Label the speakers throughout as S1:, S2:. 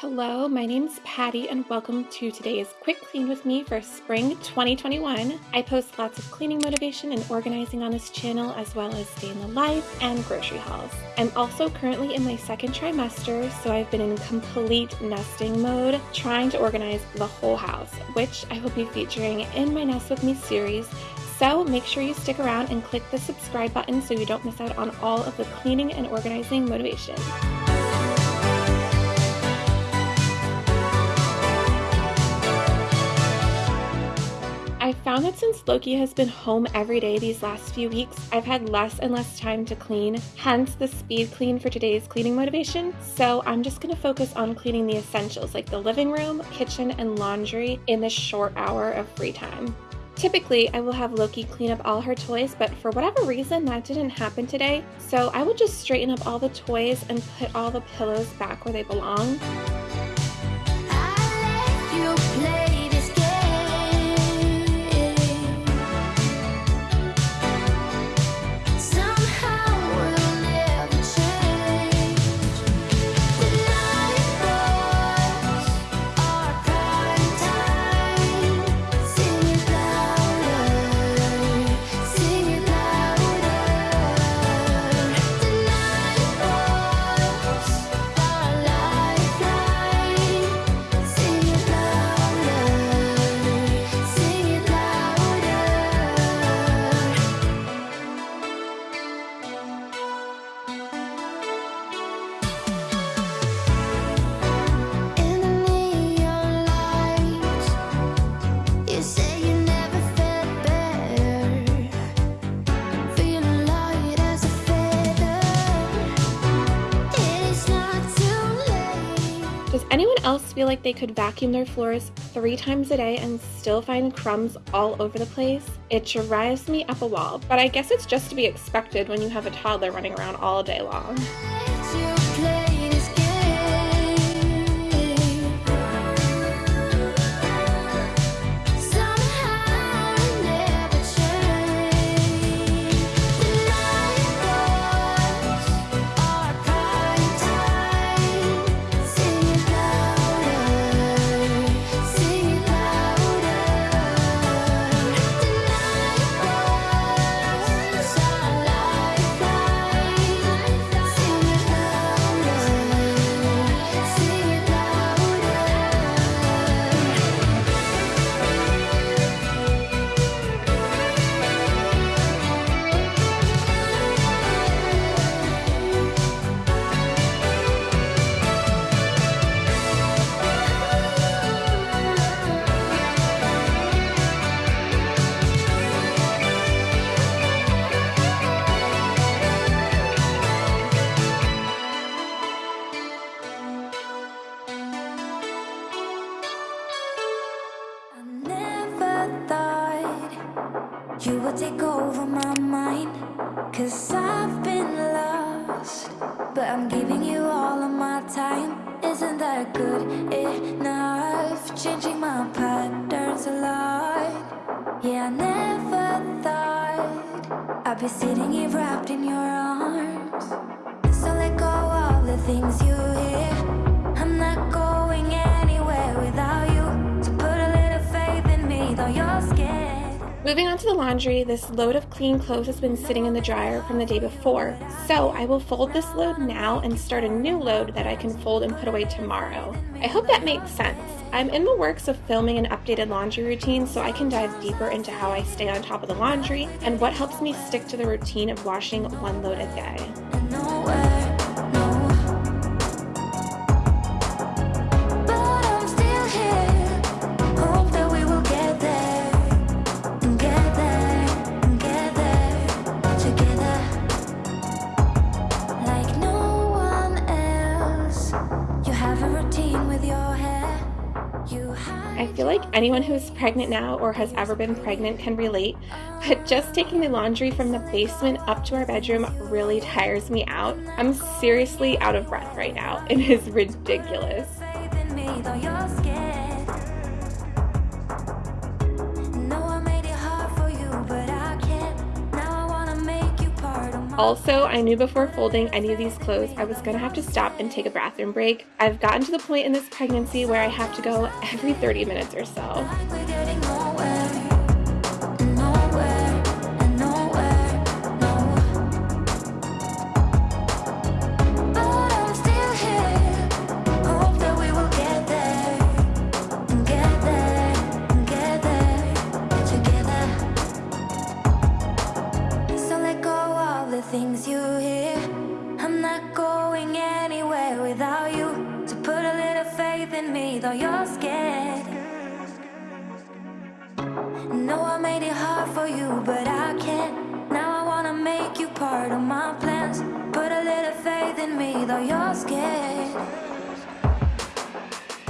S1: Hello, my name's Patty, and welcome to today's Quick Clean with me for spring 2021. I post lots of cleaning motivation and organizing on this channel, as well as day in the life and grocery hauls. I'm also currently in my second trimester, so I've been in complete nesting mode, trying to organize the whole house, which I will be featuring in my Nest With Me series. So make sure you stick around and click the subscribe button so you don't miss out on all of the cleaning and organizing motivation. Found that since Loki has been home every day these last few weeks, I've had less and less time to clean, hence the speed clean for today's cleaning motivation. So I'm just going to focus on cleaning the essentials like the living room, kitchen, and laundry in this short hour of free time. Typically, I will have Loki clean up all her toys, but for whatever reason, that didn't happen today. So I will just straighten up all the toys and put all the pillows back where they belong. Does anyone else feel like they could vacuum their floors three times a day and still find crumbs all over the place? It drives me up a wall, but I guess it's just to be expected when you have a toddler running around all day long.
S2: Yeah, I never thought I'd be sitting here wrapped in your arms. So let go of the things you hear. I'm not going
S1: Moving on to the laundry, this load of clean clothes has been sitting in the dryer from the day before, so I will fold this load now and start a new load that I can fold and put away tomorrow. I hope that makes sense. I'm in the works of filming an updated laundry routine so I can dive deeper into how I stay on top of the laundry and what helps me stick to the routine of washing one load a day. Like anyone who's pregnant now or has ever been pregnant can relate, but just taking the laundry from the basement up to our bedroom really tires me out. I'm seriously out of breath right now. It is ridiculous.
S3: Also, I knew before folding any of these clothes I was gonna have to stop and take a bathroom break. I've gotten to the point in this pregnancy where I have to go every 30 minutes or so.
S2: No, I made it hard for you, but I can't. Now I wanna make you part of my plans. Put a little faith in me, though you're scared.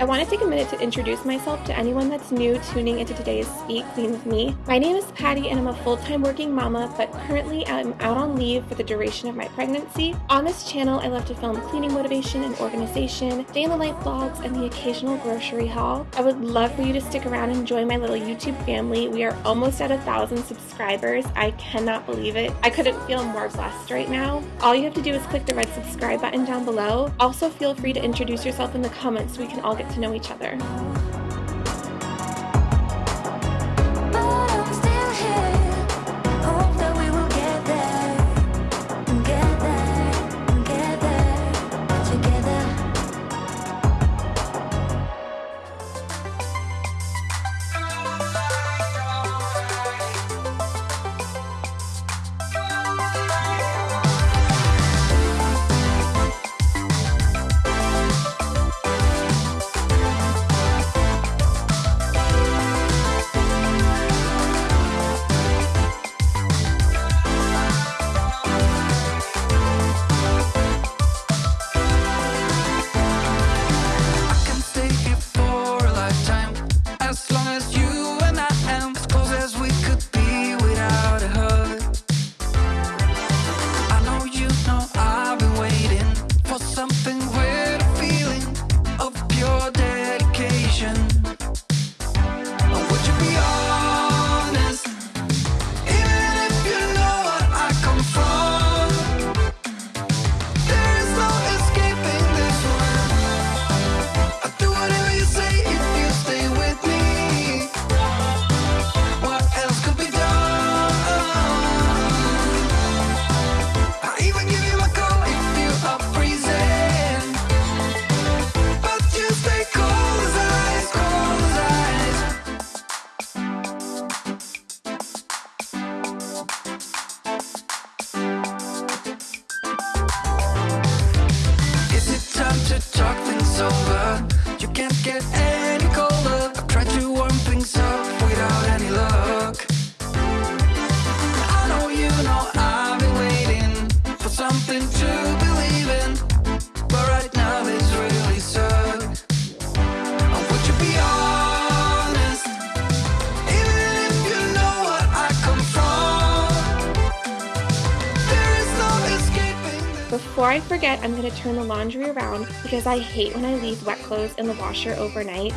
S3: I want to take a minute to introduce myself to anyone that's new tuning into today's Speed Clean with me. My name is Patty and I'm a full-time working mama, but currently I'm out on leave for the duration of my pregnancy. On this channel, I love to film cleaning motivation and organization, day in the life vlogs, and the occasional grocery haul. I would love for you to stick around and join my little YouTube family. We are almost at a thousand subscribers. I cannot believe it. I couldn't feel more blessed right now. All you have to do is click the red subscribe button down below. Also, feel free to introduce yourself in the comments so we can all get to know each other. Before I forget, I'm gonna turn the laundry around because I hate when I leave wet clothes in the washer overnight.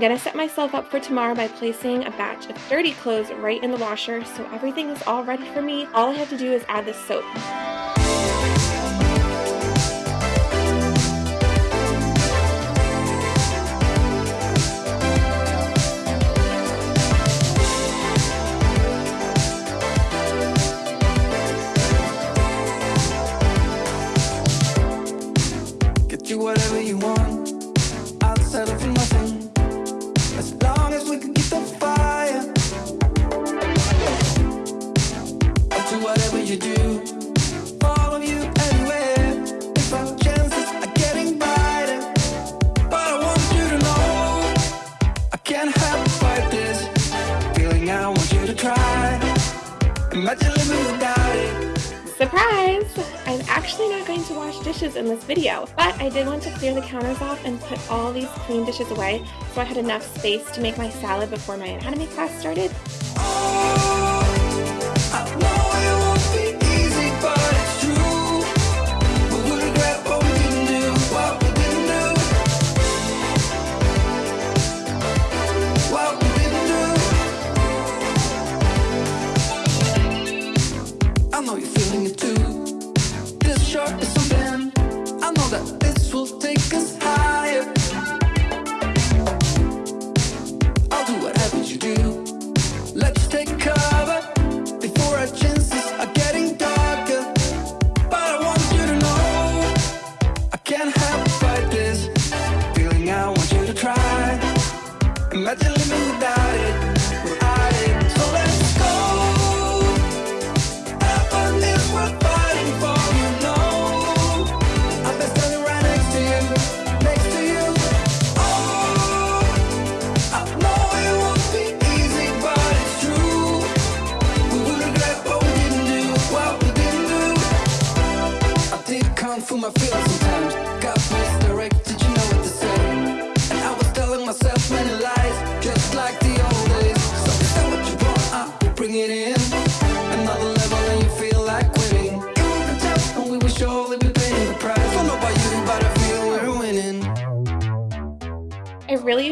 S3: I'm gonna set myself up for tomorrow by placing a batch of dirty clothes right in the washer so everything is all ready for me. All I have to do is add the soap. Surprise! I'm actually not going to wash dishes in this video, but I did want to clear the counters off and put all these clean dishes away so I had enough space to make my salad before my anatomy class started.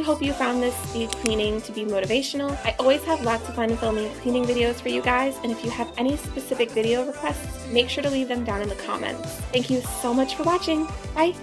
S3: hope you found this speed cleaning to be motivational. I always have lots of fun filming cleaning videos for you guys, and if you have any specific video requests, make sure to leave them down in the comments. Thank you so much for watching. Bye!